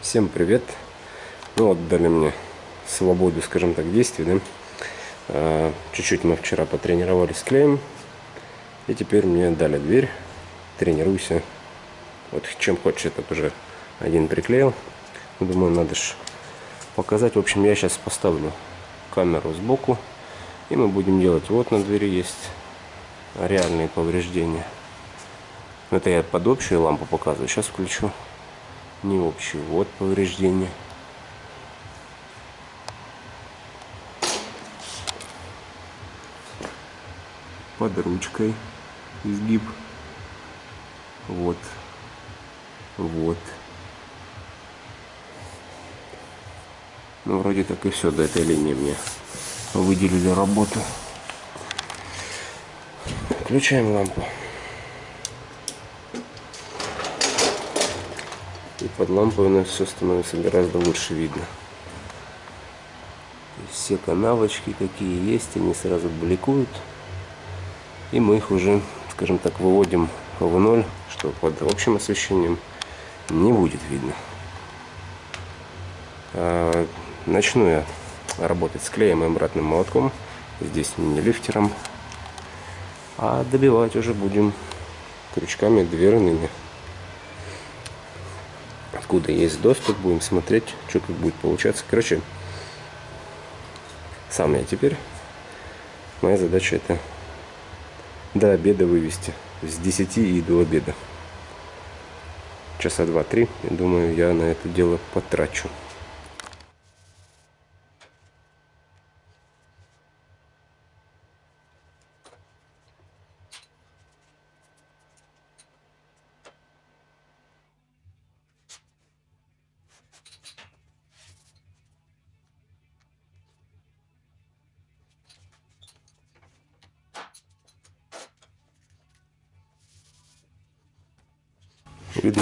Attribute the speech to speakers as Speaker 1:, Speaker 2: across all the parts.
Speaker 1: Всем привет! Ну вот дали мне свободу, скажем так, действий, да? А, чуть-чуть мы вчера потренировались клеем. И теперь мне дали дверь. Тренируйся. Вот чем хочешь, этот уже один приклеил. Думаю, надо же показать. В общем, я сейчас поставлю камеру сбоку. И мы будем делать. Вот на двери есть реальные повреждения. Это я под общую лампу показываю. Сейчас включу не общую. Вот повреждение. Под ручкой изгиб. Вот. Вот. Ну, вроде так и все до этой линии мне выделили работу. Включаем лампу. Под лампой у нас все становится гораздо лучше видно. Все канавочки какие есть, они сразу бликуют. И мы их уже, скажем так, выводим в ноль, что под общим освещением не будет видно. А, начну я работать с клеем и обратным молотком. Здесь не лифтером. А добивать уже будем крючками дверными откуда есть доступ, будем смотреть, что как будет получаться. Короче, сам я теперь. Моя задача это до обеда вывести. С 10 и до обеда. Часа два-три, думаю, я на это дело потрачу.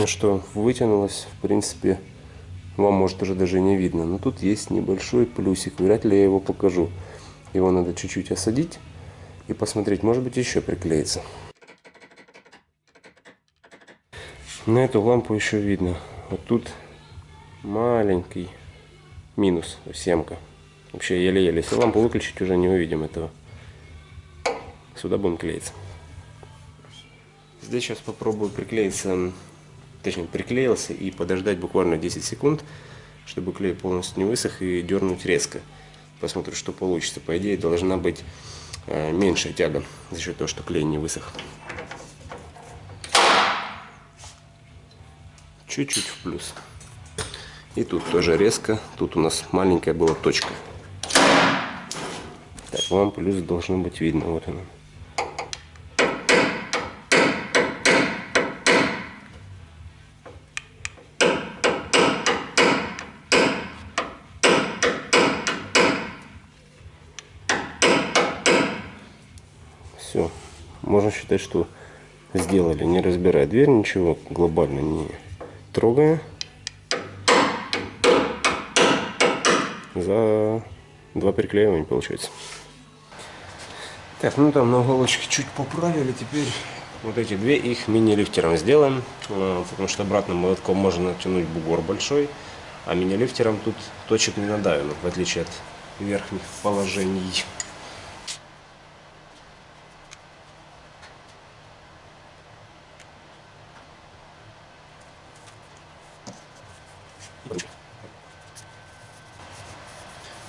Speaker 1: Что вытянулось, в принципе, вам может уже даже не видно. Но тут есть небольшой плюсик, вряд ли я его покажу. Его надо чуть-чуть осадить и посмотреть, может быть еще приклеится. На эту лампу еще видно. Вот тут маленький минус, семка. Вообще еле-еле. Если лампу выключить, уже не увидим этого. Сюда будем клеиться. Здесь сейчас попробую приклеиться точнее приклеился и подождать буквально 10 секунд, чтобы клей полностью не высох и дернуть резко. Посмотрим, что получится. По идее должна быть э, меньшая тяга за счет того, что клей не высох. Чуть-чуть в плюс. И тут тоже резко. Тут у нас маленькая была точка. Так, вам плюс должно быть видно. Вот она. Все. Можно считать, что сделали, не разбирая дверь, ничего глобально не трогая. За два переклеивания получается. Так, ну там на уголочке чуть поправили. Теперь вот эти две их мини-лифтером сделаем. Э, потому что обратным молотком можно натянуть бугор большой. А мини-лифтером тут точек не надавим, в отличие от верхних положений.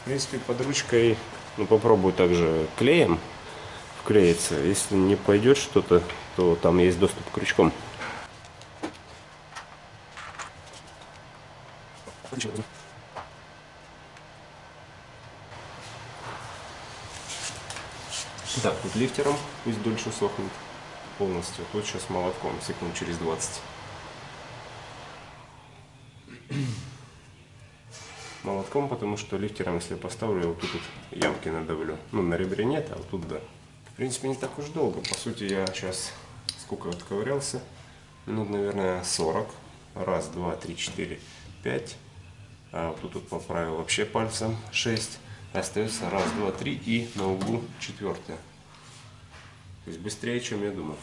Speaker 1: Принципе, под ручкой ну, попробую также клеем вклеиться. Если не пойдет что-то, то там есть доступ к крючкам. Так, тут лифтером пусть дольше сохнет полностью. Тут сейчас молотком, секунд через 20. Молотком, потому что лифтером, если я поставлю, я вот тут вот ямки надавлю. Ну, на ребре нет, а вот тут да. В принципе, не так уж долго. По сути, я сейчас сколько отковырялся? Минут, наверное, 40. Раз, два, три, четыре, пять. А вот тут вот поправил вообще пальцем 6. Остается раз, два, три и на углу четвертое. То есть быстрее, чем я думал.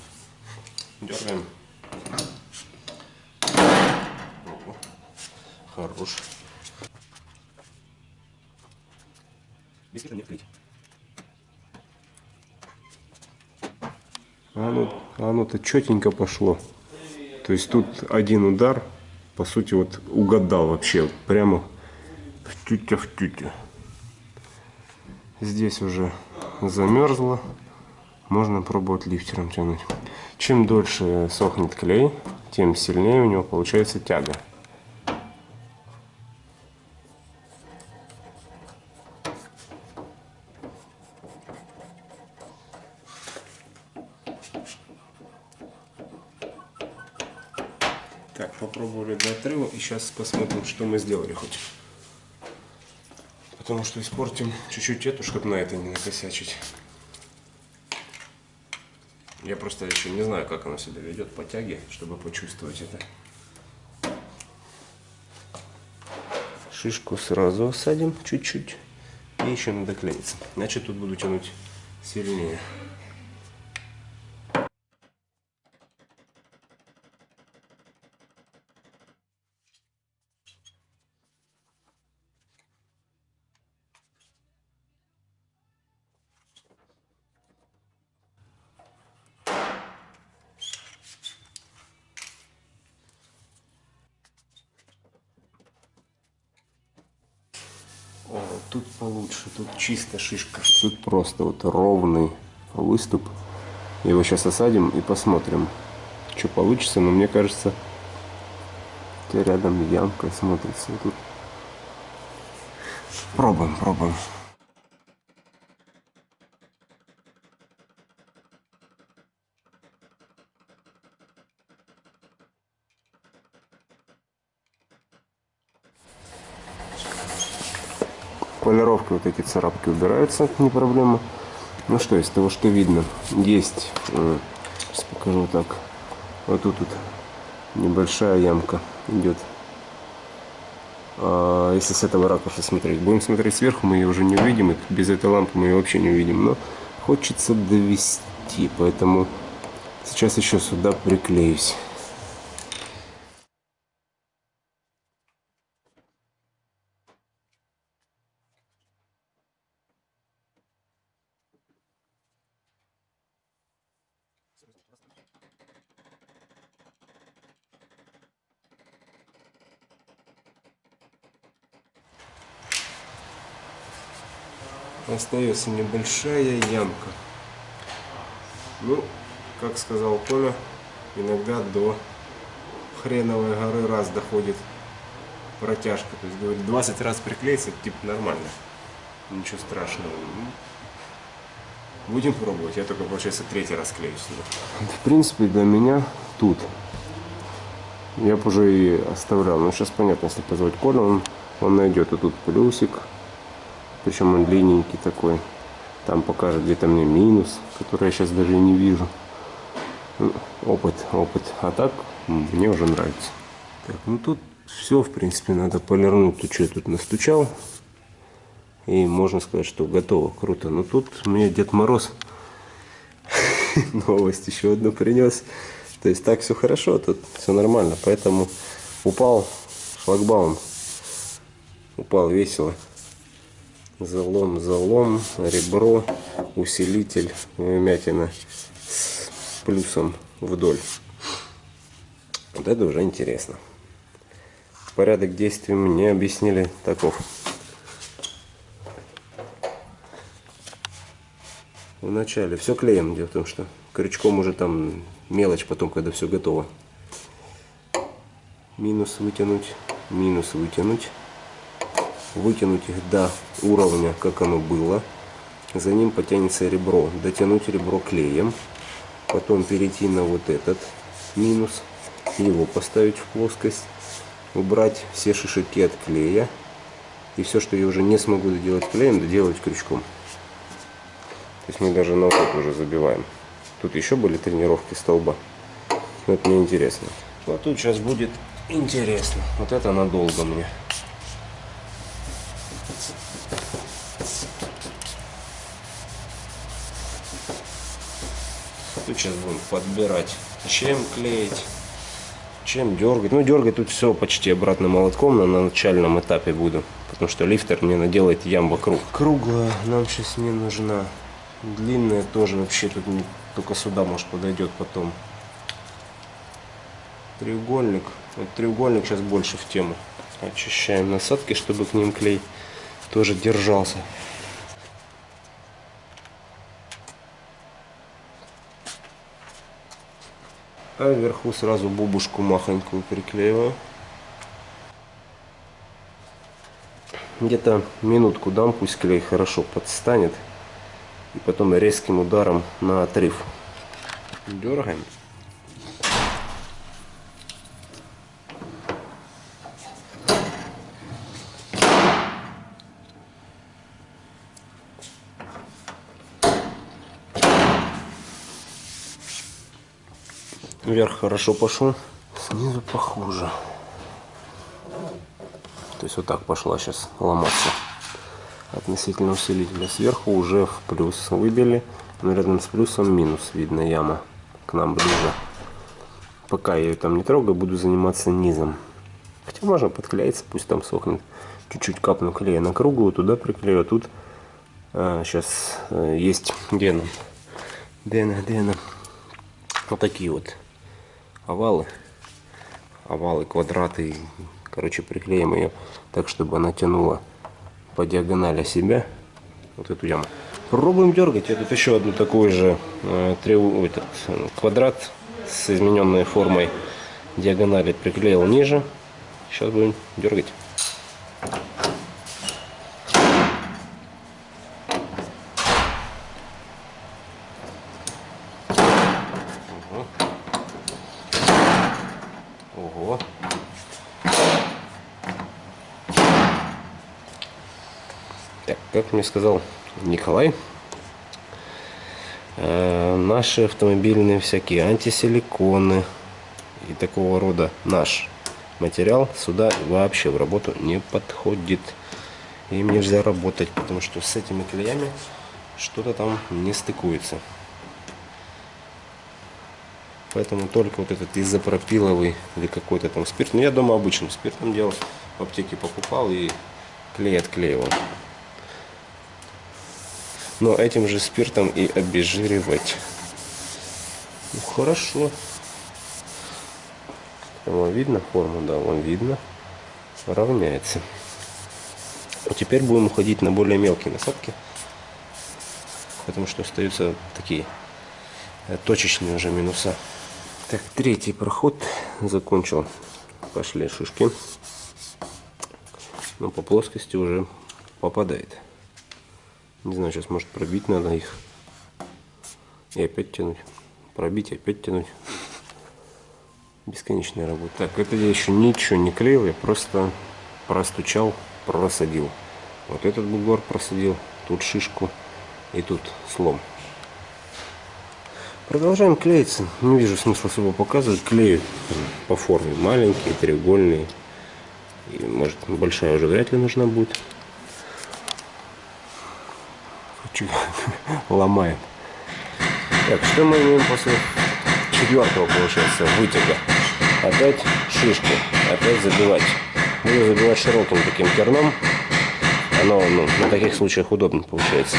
Speaker 1: Дергаем. Хорош. Без не открыть. А ну, а ну-то четенько пошло. То есть тут один удар, по сути, вот угадал вообще. Прямо в тютя в тютю. Здесь уже замерзло. Можно пробовать лифтером тянуть. Чем дольше сохнет клей, тем сильнее у него получается тяга. Отрыва и сейчас посмотрим, что мы сделали хоть. Потому что испортим чуть-чуть эту, чтобы на это не накосячить. Я просто еще не знаю, как оно себя ведет по тяге, чтобы почувствовать это. Шишку сразу осадим чуть-чуть. И еще надо клеиться. Значит, тут буду тянуть сильнее. Тут получше, тут чисто шишка. Тут просто вот ровный выступ. Его сейчас осадим и посмотрим, что получится. Но мне кажется, рядом ямка смотрится. Тут пробуем, пробуем. Полировкой вот эти царапки убираются, не проблема. Ну что, из того, что видно, есть, э, сейчас покажу так, вот тут вот небольшая ямка идет. А если с этого ракурса смотреть, будем смотреть сверху, мы ее уже не увидим, без этой лампы мы ее вообще не увидим, но хочется довести, поэтому сейчас еще сюда приклеюсь. Остается небольшая ямка. Ну, как сказал Коля, иногда до хреновой горы раз доходит протяжка. То есть, говорит, 20 раз приклеиться, типа нормально. Ничего страшного. Ну, будем пробовать. Я только, получается, третий раз клею сюда. В принципе, для меня тут я бы уже и оставлял. Но сейчас понятно, если позвать Коля, он, он найдет и тут плюсик, причем он длинненький такой. Там покажет где-то мне минус, который я сейчас даже не вижу. Ну, опыт, опыт. А так мне уже нравится. Так, ну тут все, в принципе, надо полирнуть. Тут что я тут настучал. И можно сказать, что готово. Круто. Но тут мне Дед Мороз новость еще одну принес. То есть так все хорошо, тут все нормально. Поэтому упал шлагбаум. Упал весело залом, залом, ребро, усилитель, вмятина с плюсом вдоль. Вот это уже интересно. Порядок действий мне объяснили таков. Вначале все клеем, дело в том, что крючком уже там мелочь потом, когда все готово. Минус вытянуть, минус вытянуть вытянуть их до уровня, как оно было. За ним потянется ребро. Дотянуть ребро клеем. Потом перейти на вот этот минус. Его поставить в плоскость. Убрать все шишики от клея. И все, что я уже не смогу доделать клеем, доделать крючком. То есть мы даже на вот уже забиваем. Тут еще были тренировки столба. Но это мне интересно. Вот тут сейчас будет интересно. Вот это надолго мне. Тут сейчас будем подбирать, чем клеить, Чем дергать? Ну, дергать тут все почти обратным молотком на начальном этапе буду. Потому что лифтер мне наделает ям вокруг. Круглая нам сейчас не нужна. Длинная тоже вообще тут не, только сюда может подойдет потом. Треугольник. Вот треугольник сейчас больше в тему. Очищаем насадки, чтобы к ним клей тоже держался. А вверху сразу бубушку махонькую приклеиваю. Где-то минутку дам, пусть клей хорошо подстанет. И потом резким ударом на отрыв. Дергаем. Вверх хорошо пошел, снизу похуже. То есть вот так пошла сейчас ломаться относительно усилителя. Сверху уже в плюс выбили, но рядом с плюсом минус видно яма к нам ближе. Пока я ее там не трогаю, буду заниматься низом. Хотя можно подклеиться, пусть там сохнет. Чуть-чуть капну клея на круглую, туда приклею. А тут а, сейчас а, есть где она? Где она, где она? Вот такие вот овалы, овалы, квадраты. Короче, приклеим ее так, чтобы она тянула по диагонали себя вот эту яму. Пробуем дергать. Я еще одну такую же э, трев... этот, квадрат с измененной формой диагонали приклеил ниже. Сейчас будем дергать. Как мне сказал Николай, э, наши автомобильные всякие антисиликоны и такого рода наш материал сюда вообще в работу не подходит. Им нельзя работать, потому что с этими клеями что-то там не стыкуется. Поэтому только вот этот изопропиловый или какой-то там спирт. Ну, я дома обычным спиртом делал. В аптеке покупал и клей отклеивал но этим же спиртом и обезжиривать. Ну, хорошо. Вам видно форму? Да, вам видно. Равняется. А теперь будем уходить на более мелкие насадки. Потому что остаются такие э, точечные уже минуса. Так, третий проход закончил. Пошли шишки. Но по плоскости уже попадает. Не знаю, сейчас может пробить надо их. И опять тянуть. Пробить, опять тянуть. Бесконечная работа. Так, это я еще ничего не клеил, я просто простучал, просадил. Вот этот бугор просадил, тут шишку и тут слом. Продолжаем клеиться. Не вижу смысла особо показывать. Клею по форме маленькие, треугольные. И, может, большая уже вряд ли нужна будет. Ломаем. Так, что мы имеем после четвертого, получается, вытяга? Опять шишку, опять забивать. Буду забивать широким таким керном. Оно ну, на таких случаях удобно получается.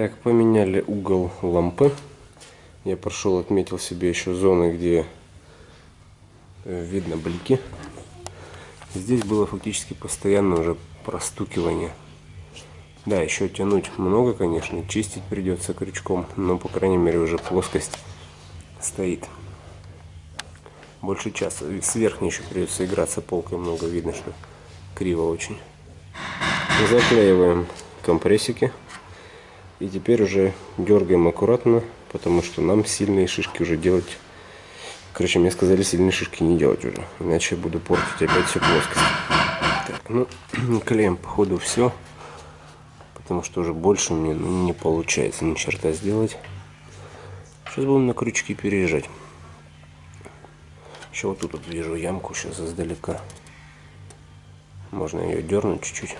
Speaker 1: Так, поменяли угол лампы. Я прошел, отметил себе еще зоны, где э, видно блики. Здесь было фактически постоянно уже простукивание. Да, еще тянуть много, конечно, чистить придется крючком, но, по крайней мере, уже плоскость стоит. Больше часа. С верхней еще придется играться полкой много, видно, что криво очень. Заклеиваем компрессики. И теперь уже дергаем аккуратно, потому что нам сильные шишки уже делать... Короче, мне сказали сильные шишки не делать уже, иначе я буду портить опять всю плоскость. Так, ну, клеем походу все, потому что уже больше мне ну, не получается ни черта сделать. Сейчас будем на крючки переезжать. Еще вот тут вот вижу ямку сейчас издалека. Можно ее дернуть чуть-чуть.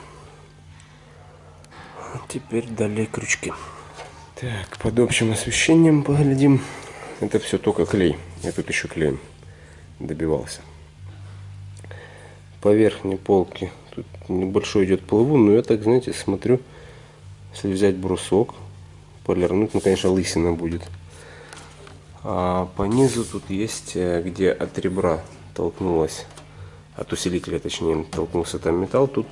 Speaker 1: Теперь далее крючки. Так, под общим освещением поглядим. Это все только клей. Я тут еще клеем добивался. По верхней полке тут небольшой идет плавун, но я так, знаете, смотрю, если взять брусок, полирнуть, ну, конечно, лысина будет. А по низу тут есть, э, где от ребра толкнулась, от усилителя, точнее, толкнулся там металл, тут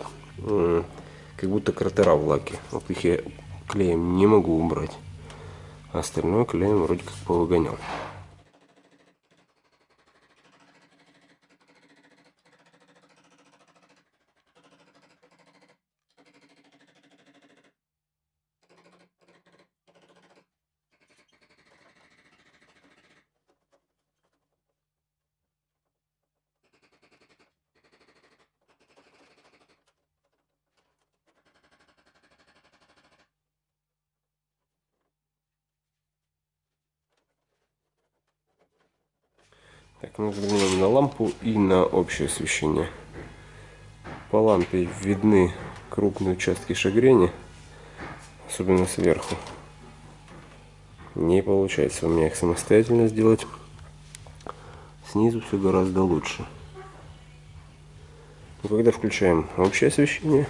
Speaker 1: как будто кратера в лаке. Вот их я клеем не могу убрать. А остальное клеем вроде как повыгонял. Так, мы взглянем на лампу и на общее освещение. По лампе видны крупные участки шагрени, особенно сверху. Не получается у меня их самостоятельно сделать. Снизу все гораздо лучше. Но когда включаем общее освещение,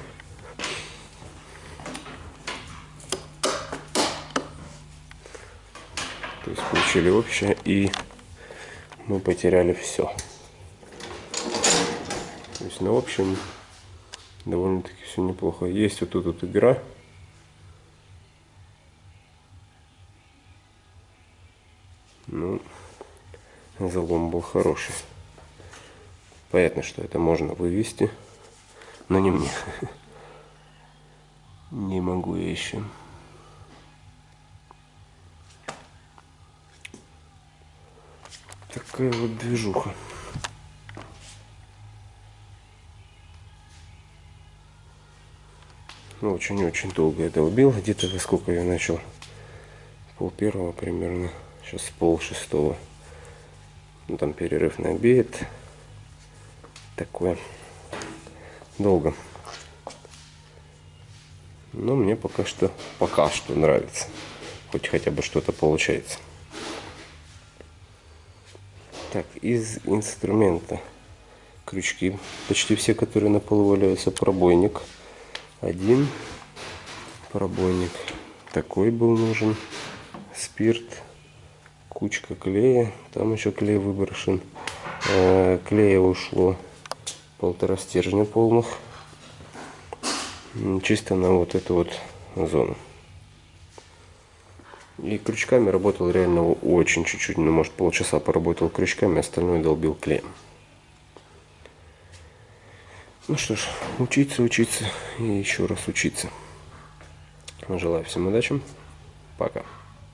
Speaker 1: то есть включили общее и мы потеряли все. То есть, ну, в общем, довольно-таки все неплохо. Есть вот тут вот игра. Ну, залом был хороший. Понятно, что это можно вывести, но не мне. Не могу я еще. Такая вот движуха. Ну, очень-очень долго это убил. Где-то во сколько я начал? Пол первого примерно. Сейчас пол шестого. Ну, там перерыв на обед. Такое. Долго. Но мне пока что, пока что нравится. Хоть хотя бы что-то получается. Так, из инструмента крючки. Почти все, которые на полу валяются. Пробойник. Один пробойник. Такой был нужен. Спирт. Кучка клея. Там еще клей выброшен. Э, клея ушло полтора стержня полных. Чисто на вот эту вот зону. И крючками работал реально очень чуть-чуть, ну может полчаса поработал крючками, остальное долбил клеем. Ну что ж, учиться, учиться и еще раз учиться. Желаю всем удачи. Пока.